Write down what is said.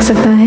jak se ta